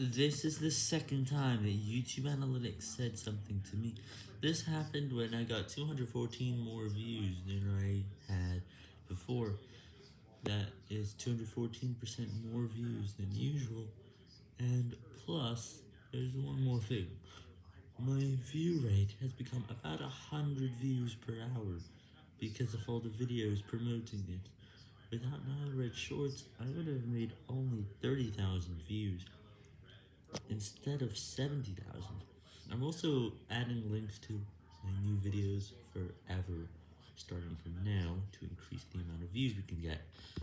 This is the second time that YouTube Analytics said something to me. This happened when I got 214 more views than I had before. That is 214% more views than usual. And plus, there's one more thing. My view rate has become about 100 views per hour because of all the videos promoting it. Without my Red Shorts, I would have made only 30,000 views instead of 70,000. I'm also adding links to my new videos forever, starting from now, to increase the amount of views we can get.